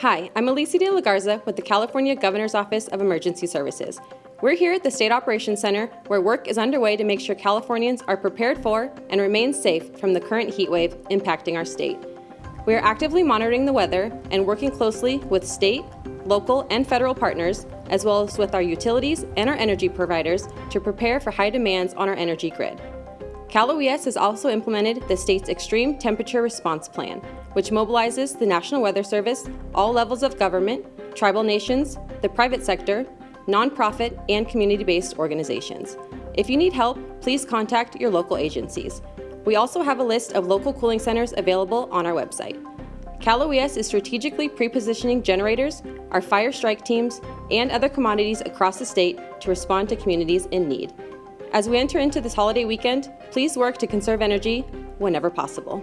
Hi, I'm Alicia de la Garza with the California Governor's Office of Emergency Services. We're here at the State Operations Center where work is underway to make sure Californians are prepared for and remain safe from the current heat wave impacting our state. We are actively monitoring the weather and working closely with state, local, and federal partners, as well as with our utilities and our energy providers to prepare for high demands on our energy grid. Cal OES has also implemented the state's Extreme Temperature Response Plan, which mobilizes the National Weather Service, all levels of government, tribal nations, the private sector, nonprofit, and community-based organizations. If you need help, please contact your local agencies. We also have a list of local cooling centers available on our website. Cal OES is strategically pre-positioning generators, our fire strike teams, and other commodities across the state to respond to communities in need. As we enter into this holiday weekend, please work to conserve energy whenever possible.